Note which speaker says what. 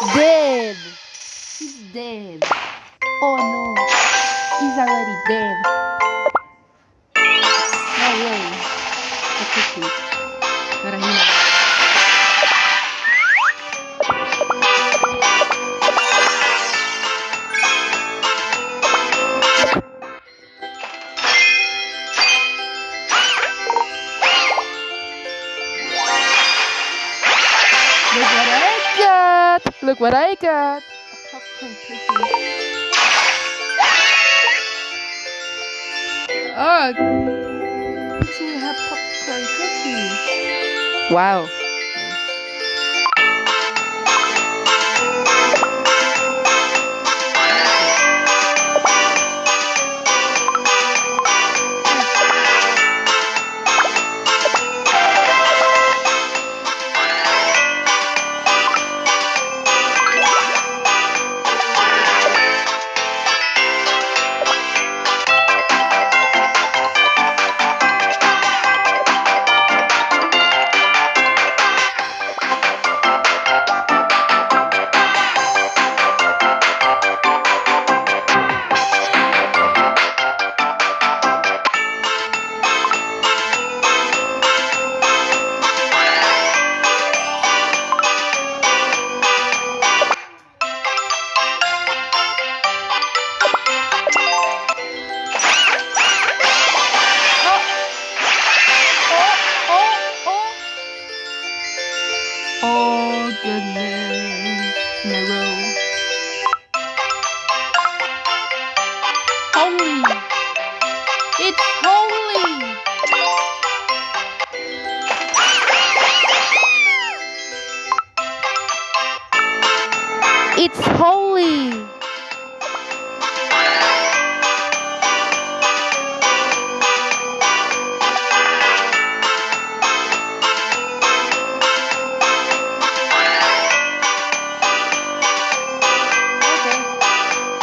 Speaker 1: Dead. He's dead. Oh no. He's already dead. No way. The cookie. What I got! A popcorn cookie. Oh, we have popcorn cookie. Wow. Goodness in a row. Holy! It's holy! It's holy!